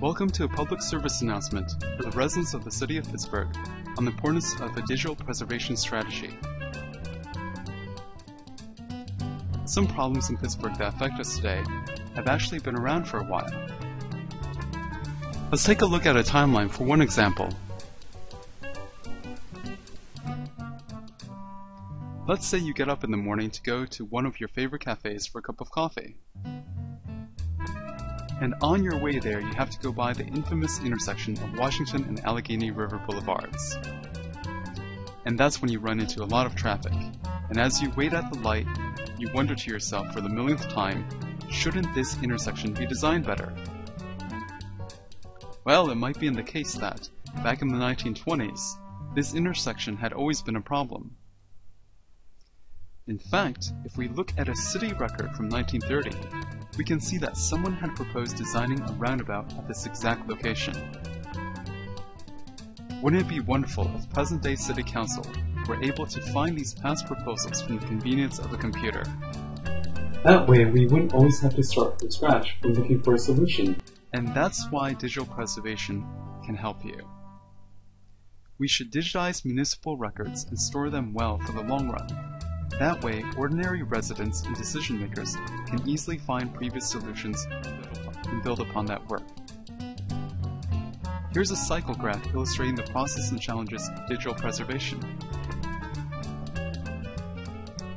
Welcome to a public service announcement for the residents of the City of Pittsburgh on the importance of a digital preservation strategy. Some problems in Pittsburgh that affect us today have actually been around for a while. Let's take a look at a timeline for one example. Let's say you get up in the morning to go to one of your favorite cafes for a cup of coffee. And on your way there, you have to go by the infamous intersection of Washington and Allegheny River Boulevards. And that's when you run into a lot of traffic. And as you wait at the light, you wonder to yourself for the millionth time, shouldn't this intersection be designed better? Well, it might be in the case that, back in the 1920s, this intersection had always been a problem. In fact, if we look at a city record from 1930, we can see that someone had proposed designing a roundabout at this exact location. Wouldn't it be wonderful if present-day city council were able to find these past proposals from the convenience of a computer? That way, we wouldn't always have to start from scratch when looking for a solution. And that's why digital preservation can help you. We should digitize municipal records and store them well for the long run. That way, ordinary residents and decision makers can easily find previous solutions and build upon that work. Here's a cycle graph illustrating the process and challenges of digital preservation.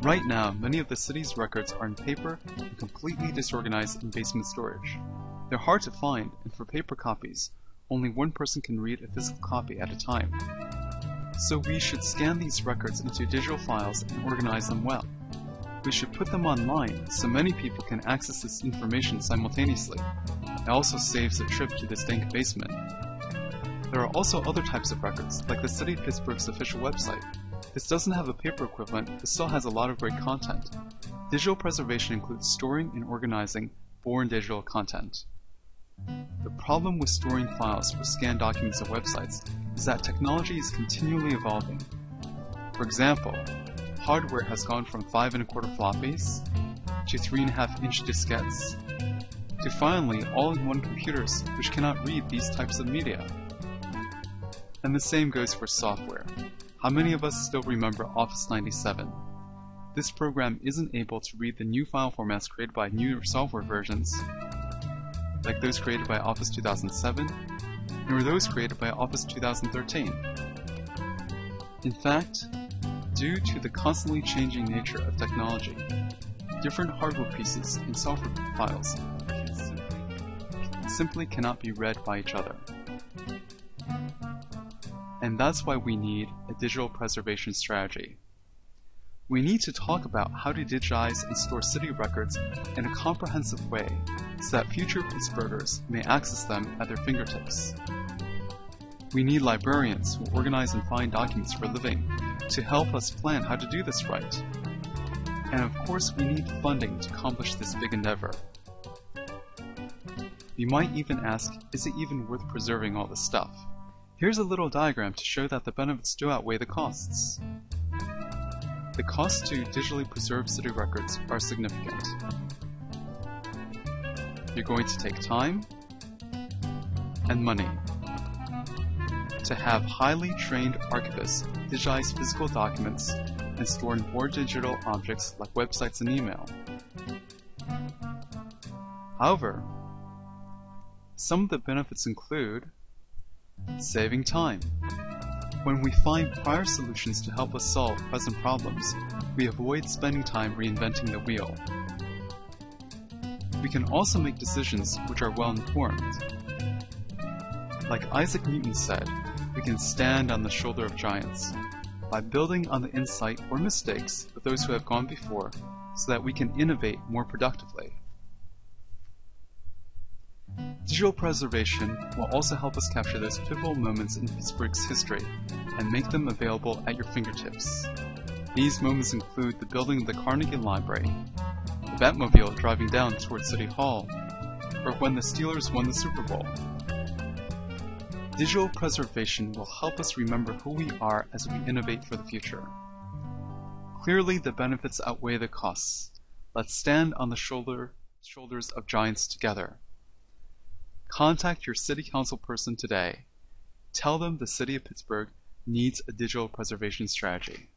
Right now, many of the city's records are in paper and completely disorganized in basement storage. They're hard to find, and for paper copies, only one person can read a physical copy at a time. So we should scan these records into digital files and organize them well. We should put them online so many people can access this information simultaneously. It also saves a trip to the stank basement. There are also other types of records, like the City of Pittsburgh's official website. This doesn't have a paper equivalent, but still has a lot of great content. Digital preservation includes storing and organizing born digital content. The problem with storing files for scanned documents of websites is that technology is continually evolving. For example, hardware has gone from 5 and a quarter floppies to 3.5 inch diskettes to finally all-in-one computers which cannot read these types of media. And the same goes for software. How many of us still remember Office 97? This program isn't able to read the new file formats created by newer software versions, like those created by Office 2007 nor those created by Office 2013. In fact, due to the constantly changing nature of technology, different hardware pieces and software files simply, simply cannot be read by each other. And that's why we need a digital preservation strategy. We need to talk about how to digitize and store city records in a comprehensive way so that future Pittsburghers may access them at their fingertips. We need librarians who organize and find documents for a living to help us plan how to do this right. And of course, we need funding to accomplish this big endeavor. You might even ask, is it even worth preserving all this stuff? Here's a little diagram to show that the benefits do outweigh the costs. The costs to digitally preserve city records are significant. You're going to take time and money to have highly trained archivists digitize physical documents and store more digital objects like websites and email. However, some of the benefits include saving time. When we find prior solutions to help us solve present problems, we avoid spending time reinventing the wheel. We can also make decisions which are well informed. Like Isaac Newton said, we can stand on the shoulder of giants by building on the insight or mistakes of those who have gone before so that we can innovate more productively. Digital preservation will also help us capture those pivotal moments in Pittsburgh's history and make them available at your fingertips. These moments include the building of the Carnegie Library, the Batmobile driving down towards City Hall, or when the Steelers won the Super Bowl. Digital preservation will help us remember who we are as we innovate for the future. Clearly the benefits outweigh the costs. Let's stand on the shoulder, shoulders of giants together. Contact your city council person today. Tell them the city of Pittsburgh needs a digital preservation strategy.